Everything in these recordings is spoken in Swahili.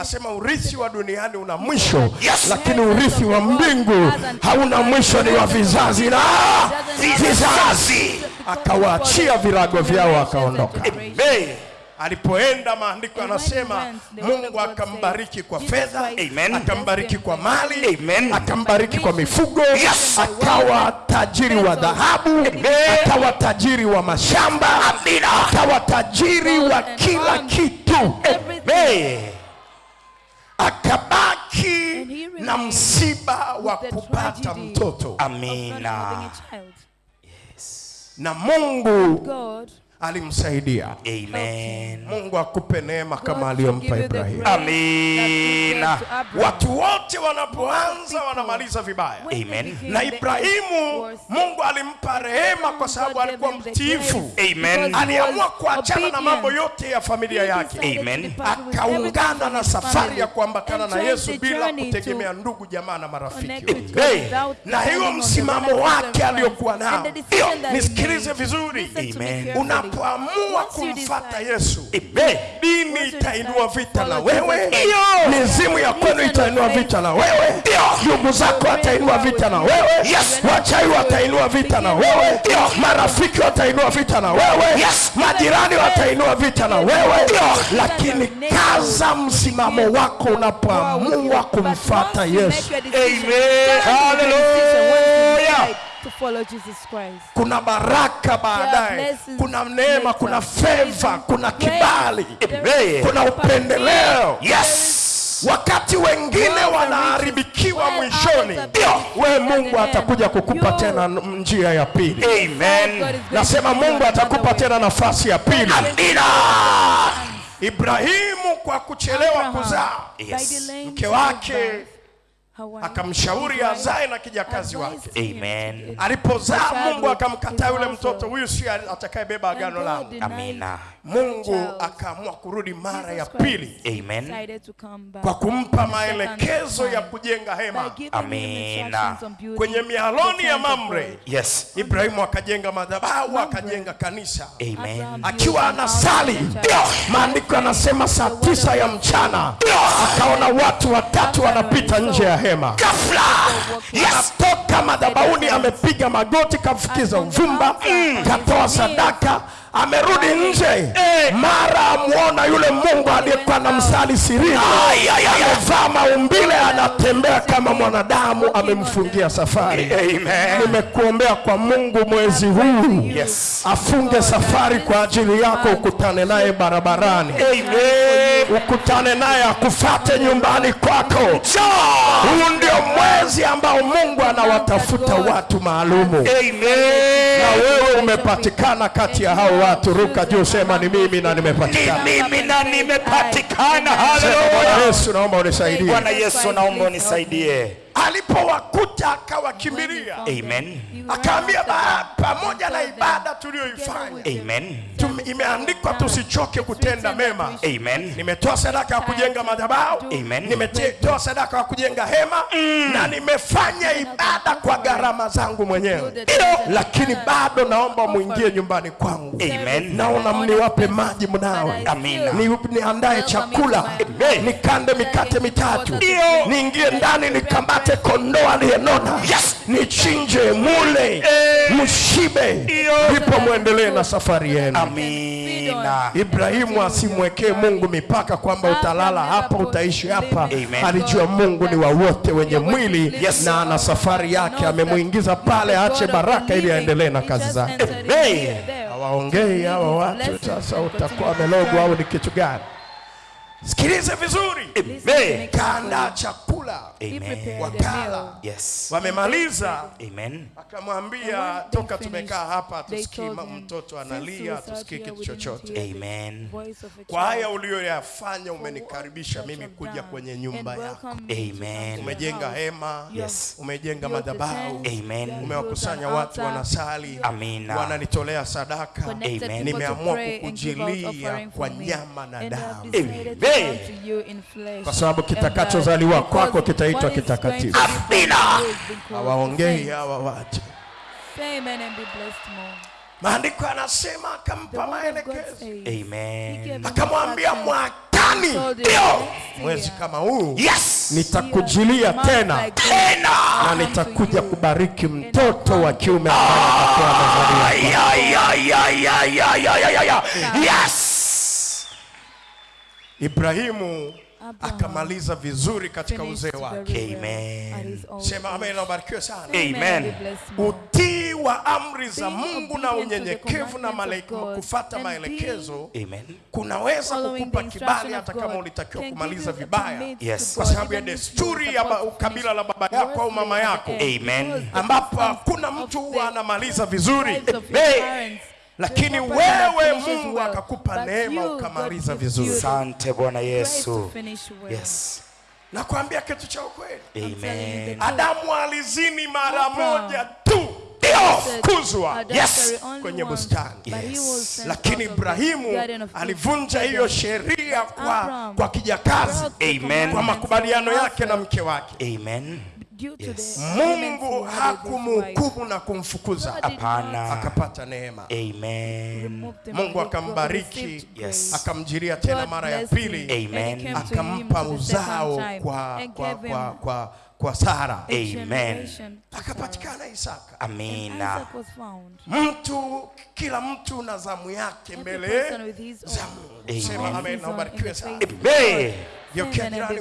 asema urithi wa duniani una mwisho Yes. lakini urithi wa mbingu hauna mwisho ni wa vizazi na vizazi akawaachia virago vyao akaondoka Amen. alipoenda maandiko anasema mungu akambariki kwa fedha Amen. akambariki kwa mali Amen. akambariki kwa mifugo Yes. akawa tajiri wa dhahabu akawa tajiri wa mashamba akawa tajiri wa kila kitu Amen. He na msiba wa kupata mtoto. Amina. na mungu God alimsaidia. Amen. mungu akupe neema kama aliyompa ibrahimu Amina. watu wote wanapoanza wanamaliza vibaya. Amen. na ibrahimu mungu alimpa rehema kwa sababu alikuwa mtifu mtiifu. Amen. aliamua kuachana na mambo yote ya familia yake. Amen. akaungana na safari ya kuambatana na yesu bila kutegemea ndugu jamaa na marafiki. Hey, na hiyo msimamo wake aliyokuwa nao. nisikilize vizuri. Amen. Unapoamua kumfata yesu. Amen. dini itainua vita na wewe. Mizimu ya kwenu itainua vita na wewe. Ndugu zako watainua vita na wewe. Yes. wachai watainua vita na wewe. marafiki watainua vita na wewe. Majirani watainua vita na wewe. Lakini kaza msimamo wako unapoamua kumfata yesu. Amen. Hallelujah. To follow Jesus Christ. kuna baraka baadaye. Kuna neema kuna favor, kuna kibali. Kuna upendeleo. Yes. wakati wengine wanaharibikiwa mwishoni we mungu atakuja kukupa tena njia ya pili. Amen. nasema mungu atakupa tena nafasi ya pili. Amina. ibrahimu kwa kuchelewa kuzaa. Yes. mke wake akamshauri azae na kijakazi wake. Amen. alipozaa mungu akamkataa yule mtoto huyu si atakayebeba agano langu. Amina. mungu akaamua kurudi mara ya pili. Amen. kwa kumpa maelekezo ya kujenga hema. Amina. kwenye mialoni ya mamre. Yes. ibrahimu akajenga madhabahu akajenga kanisa. Amen. akiwa anasali maandiko yanasema saa tisa ya mchana. Akaona watu watatu wanapita nje ya hema Ghafla. Yes. anatoka madhabahuni amepiga magoti kafukiza uvumba katoa sadaka amerudi nje. Mara amwona yule mungu aliyekuwa na msali sirini amevaa maumbile anatembea kama mwanadamu amemfungia safari. Nimekuombea kwa mungu mwezi huu. Yes. afunge safari kwa ajili yako ukutane naye barabarani. Amen. ukutane naye akufate nyumbani kwako. Huu ndio mwezi ambao mungu anawatafuta watu maalumu. Na wewe umepatikana kati ya hao watu ruka juu sema ni mimi na nimepatikana, Ni nimepatikana mimi na nimepatikana. Haleluya. yesu naomba unisaidie Bwana Yesu, naomba unisaidie. Alipowakuta akawakimbilia. Amen. akaambia "Ba- pamoja na ibada tuliyoifanya. Amen. tum- imeandikwa tusichoke kutenda mema. Amen. nimetoa sadaka ya kujenga madhabahu. Amen. nimetoa sadaka ya kujenga hema na nimefanya ibada kwa gharama zangu mwenyewe. Lakini bado naomba muingie nyumbani kwangu. Amen. naona mniwape maji mnawe. Amina. Ni- niandae chakula. Amen. nikande mikate mitatu. Ndio. niingie ndani nikamate kondoo aliyenona. Yes. nichinje mule. Mshibe. Ndio. ndipo mwendelee na safari yenu. Amina. ibrahimu asimwekee mungu mipaka kwamba utalala hapa utaishi hapa. Alijua mungu ni wa wote wenye mwili Yes. na ana safari yake. Amemwingiza pale aache baraka ili aendelee na kazi zake. hawaongei hawa watu. sasa utakuwa amelogwa au ni kitu gani? Sikilize vizuri. Kanda chakula Amen. wakala Yes. wamemaliza. Amen. akamwambia toka tumekaa hapa tusikii mtoto analia tusikii kitu chochote. Amen. kwa haya uliyoyafanya umenikaribisha mimi kuja kwenye nyumba yako. Amen. umejenga hema. Yes. umejenga madhabahu. Amen. umewakusanya watu wanasali. Amina. wananitolea sadaka. Amen. nimeamua kukujilia kwa nyama na damu. kwa sababu kitakachozaliwa kwako chako kitaitwa kitakatifu. Amina. Hawaongei hawa wache. Maandiko anasema akampa maelekezo. Amen. Akamwambia mwakani ndio mwezi kama huu. Yes. Nitakujilia tena. Tena. Na nitakuja kubariki mtoto wa kiume ambaye atakuwa amezaliwa. Yes. Ibrahimu Akamaliza vizuri katika uzee wake. Amen. Sema amen na ubarikiwe sana. Amen. Utii wa amri za Mungu na unyenyekevu na kufuata maelekezo kunaweza kukupa kibali hata kama ulitakiwa kumaliza vibaya yes, kwa sababu ya desturi ya kabila la baba yako au mama yako. Amen. Ambapo hakuna mtu huwa anamaliza vizuri. Amen lakini wewe Mungu akakupa neema ukamaliza vizuri. Asante Bwana Yesu. Yes. Nakwambia kitu cha ukweli. Amen. Adamu alizini mara moja tu kuzwa yes, kwenye bustani yes. Lakini Ibrahimu alivunja hiyo sheria kwa, kwa kijakazi Amen. Kwa makubaliano yake na mke wake Amen yes. mungu hakumhukumu na kumfukuza. Hapana. Akapata neema. Amen. mungu akambariki. yes. akamjiria tena mara ya pili. Akampa uzao kwa, kwa, kwa, kwa, kwa kwa Sara. Amen. Akapatikana Isaka. Amina. Mtu, kila mtu na zamu yake mbele za Mungu. Amen. Amen.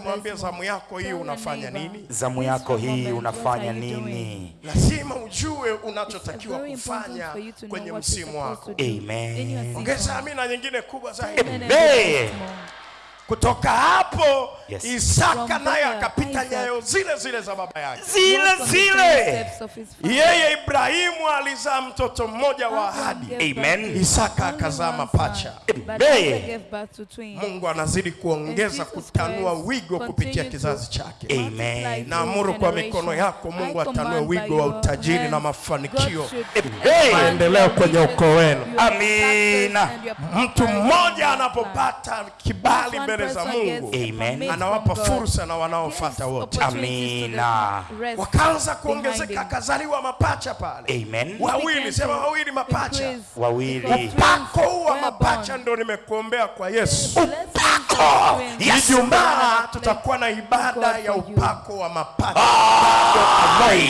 Mwambie zamu yako hii unafanya nini? Zamu yako hii unafanya nini? Lazima ujue unachotakiwa kufanya kwenye msimu wako. Amen. Ongeza amina nyingine kubwa zaidi. Amen. Kutoka hapo yes. Isaka naye akapita nyayo zile zile za baba yake. Zile zile. Yeye Ibrahimu alizaa mtoto mmoja wa ahadi. Amen. Isaka akazaa mapacha. Mungu anazidi kuongeza kutanua wigo kupitia kizazi chake. Amen. Naamuru kwa mikono yako Mungu atanue wigo wa utajiri na mafanikio. maendeleo kwenye ukoo wenu. Amina. Mtu mmoja anapopata kibali mbele za Mungu. Amen. Anawapa fursa na wanaofuata wote. Amina. Wakaanza kuongezeka, akazaliwa mapacha pale. Amen. Wawili, sema wawili mapacha. Wawili. Upako wa mapacha ndio nimekuombea kwa Yesu. Upako. Ijumaa tutakuwa na ibada ya upako wa mapacha. Yes.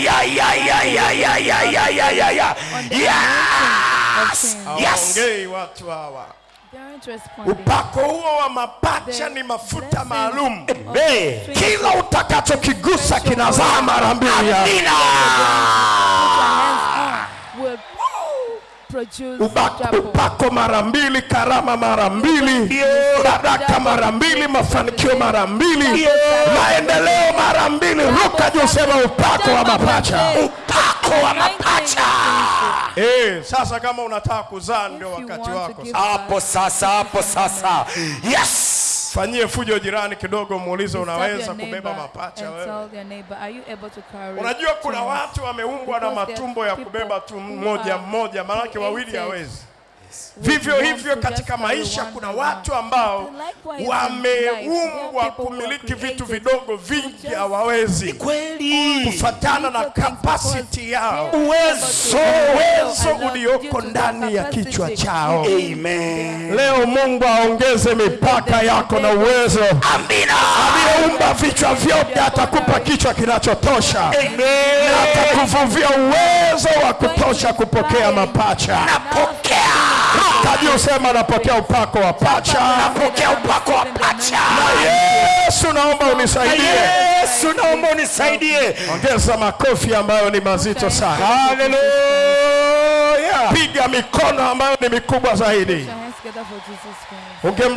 Yes. Yes. Yes. Yes upako huo wa mapacha ni mafuta maalum. kila utakachokigusa kinazaa mara mbili. Ya Amina. Upako mara mbili karama mara mbili baraka mara mbili mafanikio mara mbili. maendeleo mara mbili. Ruka juu sema upako wa mapacha. Upako wa mapacha. Eh, sasa kama unataka kuzaa ndio wakati wako Hapo sasa, hapo sasa. Yes. fanyie fujo jirani kidogo muulize unaweza kubeba mapacha wewe unajua kuna watu wameumbwa na matumbo ya kubeba tu mmoja mmoja maanake wawili hawezi vivyo hivyo katika maisha kuna watu ambao wameumbwa kumiliki vitu vidogo vingi hawawezi Kweli. kufatana na kapasiti yao. Uwezo. uwezo ulioko ndani ya kichwa chao. Amen. leo mungu aongeze mipaka yako na uwezo. Amina. aliyeumba vichwa vyote atakupa kichwa kinachotosha. Na atakuvuvia uwezo wa kutosha kupokea mapacha. Napokea. Ruka usema sema napokea upako wa pacha Napokea upako wa pacha. Na yesu naomba unisaidie Yesu naomba unisaidie. ongeza makofi ambayo ni mazito sana Haleluya. piga mikono ambayo ni mikubwa zaidi Unge